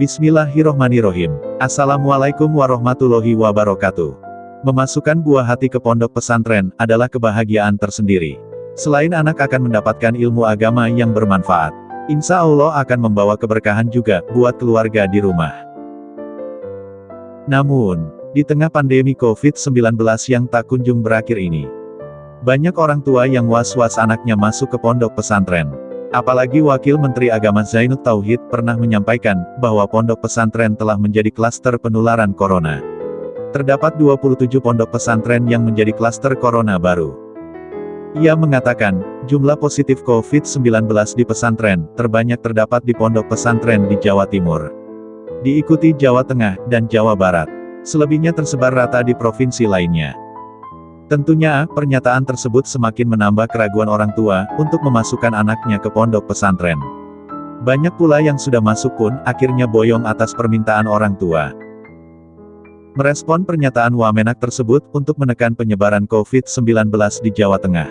Bismillahirrohmanirrohim. Assalamualaikum warahmatullahi wabarakatuh. Memasukkan buah hati ke pondok pesantren adalah kebahagiaan tersendiri. Selain anak akan mendapatkan ilmu agama yang bermanfaat, insya Allah akan membawa keberkahan juga buat keluarga di rumah. Namun, di tengah pandemi COVID-19 yang tak kunjung berakhir ini, banyak orang tua yang was-was anaknya masuk ke pondok pesantren. Apalagi Wakil Menteri Agama Zainud Tauhid pernah menyampaikan bahwa pondok pesantren telah menjadi klaster penularan corona. Terdapat 27 pondok pesantren yang menjadi klaster corona baru. Ia mengatakan, jumlah positif COVID-19 di pesantren terbanyak terdapat di pondok pesantren di Jawa Timur. Diikuti Jawa Tengah dan Jawa Barat. Selebihnya tersebar rata di provinsi lainnya. Tentunya, pernyataan tersebut semakin menambah keraguan orang tua, untuk memasukkan anaknya ke pondok pesantren. Banyak pula yang sudah masuk pun, akhirnya boyong atas permintaan orang tua. Merespon pernyataan Wamenak tersebut, untuk menekan penyebaran COVID-19 di Jawa Tengah.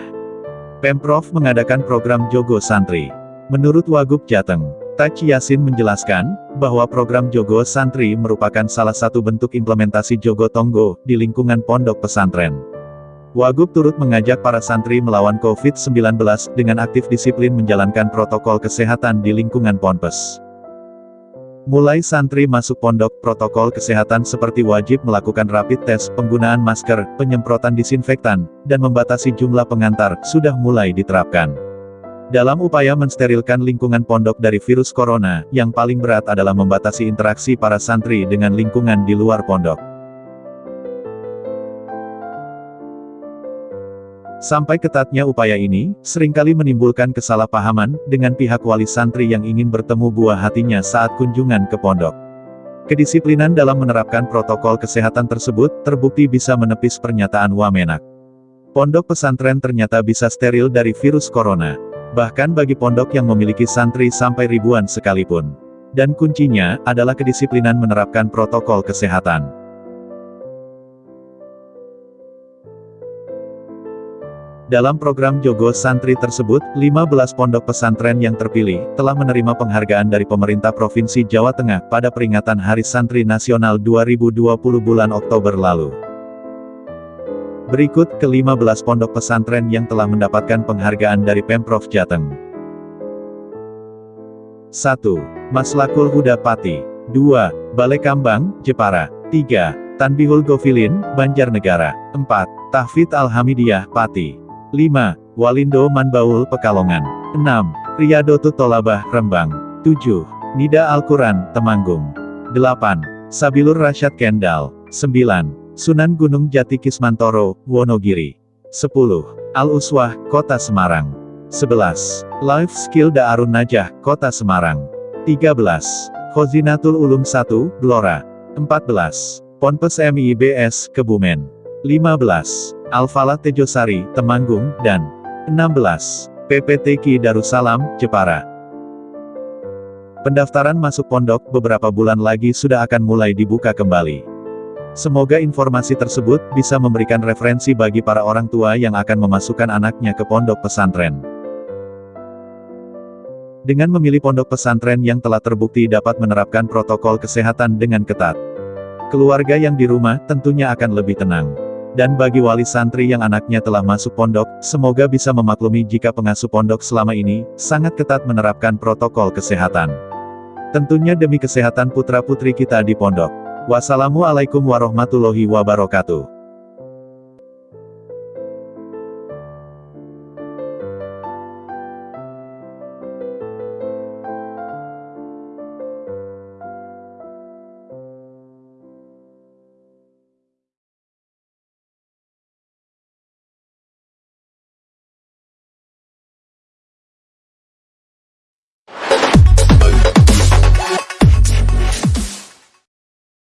Pemprov mengadakan program Jogo Santri. Menurut Wagub Jateng, Taj Yasin menjelaskan, bahwa program Jogo Santri merupakan salah satu bentuk implementasi Jogo Tonggo, di lingkungan pondok pesantren. Wagub turut mengajak para santri melawan COVID-19 dengan aktif disiplin menjalankan protokol kesehatan di lingkungan ponpes. Mulai santri masuk pondok, protokol kesehatan seperti wajib melakukan rapid test, penggunaan masker, penyemprotan disinfektan, dan membatasi jumlah pengantar, sudah mulai diterapkan. Dalam upaya mensterilkan lingkungan pondok dari virus corona, yang paling berat adalah membatasi interaksi para santri dengan lingkungan di luar pondok. Sampai ketatnya upaya ini, sering kali menimbulkan kesalahpahaman, dengan pihak wali santri yang ingin bertemu buah hatinya saat kunjungan ke pondok. Kedisiplinan dalam menerapkan protokol kesehatan tersebut, terbukti bisa menepis pernyataan Wamenak. Pondok pesantren ternyata bisa steril dari virus corona. Bahkan bagi pondok yang memiliki santri sampai ribuan sekalipun. Dan kuncinya, adalah kedisiplinan menerapkan protokol kesehatan. Dalam program Jogo Santri tersebut, 15 pondok pesantren yang terpilih, telah menerima penghargaan dari pemerintah Provinsi Jawa Tengah, pada peringatan Hari Santri Nasional 2020 bulan Oktober lalu. Berikut ke-15 pondok pesantren yang telah mendapatkan penghargaan dari Pemprov Jateng. 1. Maslakul Huda Pati. 2. Balai Kambang, Jepara. 3. Tanbihul Gofilin, Banjarnegara. 4. Tahfid Al-Hamidiyah, Pati. 5. Walindo Manbaul Pekalongan. 6. Riyado Tutolabah Rembang. 7. Nida Al-Quran, Temanggung. 8. Sabilur Rasyad Kendal. 9. Sunan Gunung Jati Kismantoro, Wonogiri. 10. Al-Uswah, Kota Semarang. 11. Life Skill Da'arun Najah, Kota Semarang. 13. Khozinatul Ulum 1, Blora. 14. Ponpes MIBS, Kebumen. 15. Alfala Tejosari, Temanggung, dan 16. PPTQ Darussalam, Jepara. Pendaftaran masuk pondok beberapa bulan lagi sudah akan mulai dibuka kembali. Semoga informasi tersebut bisa memberikan referensi bagi para orang tua yang akan memasukkan anaknya ke pondok pesantren. Dengan memilih pondok pesantren yang telah terbukti dapat menerapkan protokol kesehatan dengan ketat, keluarga yang di rumah tentunya akan lebih tenang. Dan bagi wali santri yang anaknya telah masuk pondok, semoga bisa memaklumi jika pengasuh pondok selama ini, sangat ketat menerapkan protokol kesehatan. Tentunya demi kesehatan putra-putri kita di pondok. Wassalamualaikum warahmatullahi wabarakatuh.